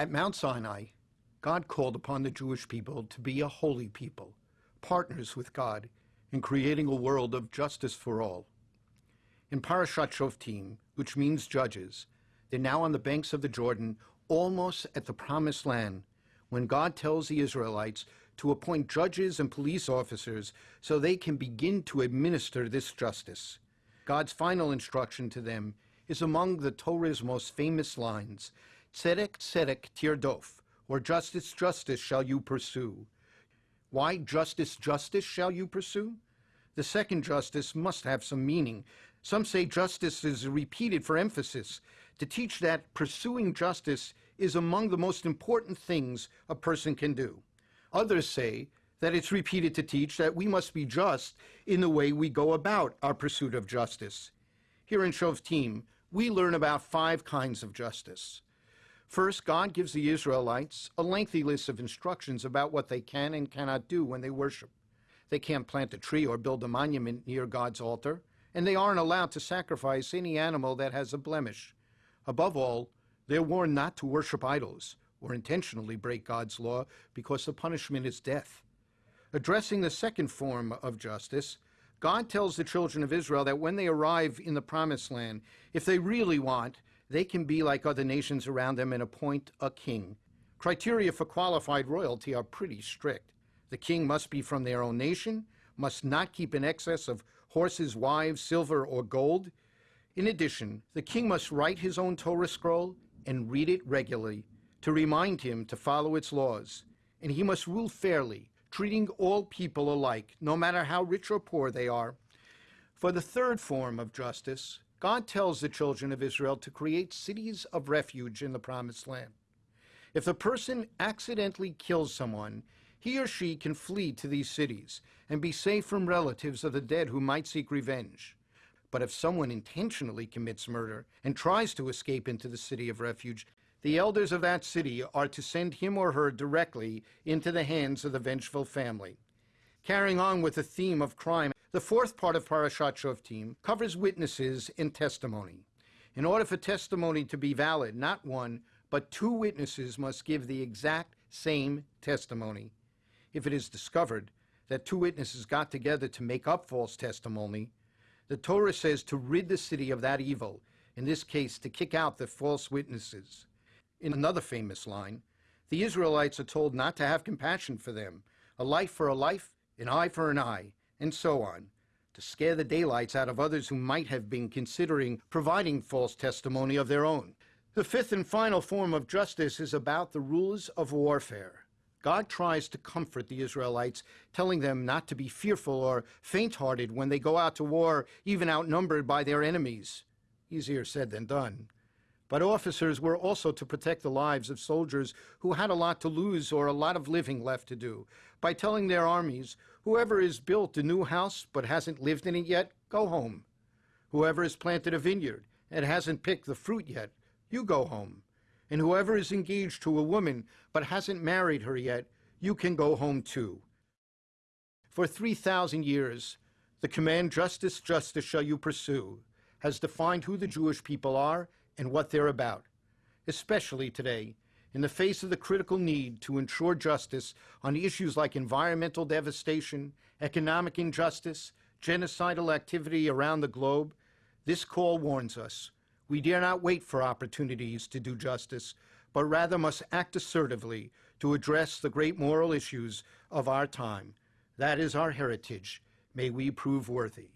At Mount Sinai, God called upon the Jewish people to be a holy people, partners with God in creating a world of justice for all. In Parashat Shoftim, which means judges, they're now on the banks of the Jordan, almost at the promised land, when God tells the Israelites to appoint judges and police officers so they can begin to administer this justice. God's final instruction to them is among the Torah's most famous lines, Tzedek, Tzedek, Tirdof, or justice, justice shall you pursue. Why justice, justice shall you pursue? The second justice must have some meaning. Some say justice is repeated for emphasis, to teach that pursuing justice is among the most important things a person can do. Others say that it's repeated to teach that we must be just in the way we go about our pursuit of justice. Here in Shoftim, we learn about five kinds of justice. First, God gives the Israelites a lengthy list of instructions about what they can and cannot do when they worship. They can't plant a tree or build a monument near God's altar, and they aren't allowed to sacrifice any animal that has a blemish. Above all, they're warned not to worship idols or intentionally break God's law because the punishment is death. Addressing the second form of justice, God tells the children of Israel that when they arrive in the promised land, if they really want, they can be like other nations around them and appoint a king. Criteria for qualified royalty are pretty strict. The king must be from their own nation, must not keep in excess of horses, wives, silver, or gold. In addition, the king must write his own Torah scroll and read it regularly to remind him to follow its laws. And he must rule fairly, treating all people alike, no matter how rich or poor they are. For the third form of justice, God tells the children of Israel to create cities of refuge in the promised land. If a person accidentally kills someone, he or she can flee to these cities and be safe from relatives of the dead who might seek revenge. But if someone intentionally commits murder and tries to escape into the city of refuge, the elders of that city are to send him or her directly into the hands of the vengeful family. Carrying on with the theme of crime, the fourth part of Parashat Shoftim covers witnesses and testimony. In order for testimony to be valid, not one, but two witnesses must give the exact same testimony. If it is discovered that two witnesses got together to make up false testimony, the Torah says to rid the city of that evil, in this case, to kick out the false witnesses. In another famous line, the Israelites are told not to have compassion for them, a life for a life, an eye for an eye, and so on, to scare the daylights out of others who might have been considering providing false testimony of their own. The fifth and final form of justice is about the rules of warfare. God tries to comfort the Israelites, telling them not to be fearful or faint hearted when they go out to war, even outnumbered by their enemies. Easier said than done. But officers were also to protect the lives of soldiers who had a lot to lose or a lot of living left to do by telling their armies, whoever has built a new house but hasn't lived in it yet, go home. Whoever has planted a vineyard and hasn't picked the fruit yet, you go home. And whoever is engaged to a woman but hasn't married her yet, you can go home too. For 3,000 years, the command, justice, justice shall you pursue, has defined who the Jewish people are and what they're about, especially today, in the face of the critical need to ensure justice on issues like environmental devastation, economic injustice, genocidal activity around the globe, this call warns us. We dare not wait for opportunities to do justice, but rather must act assertively to address the great moral issues of our time. That is our heritage. May we prove worthy.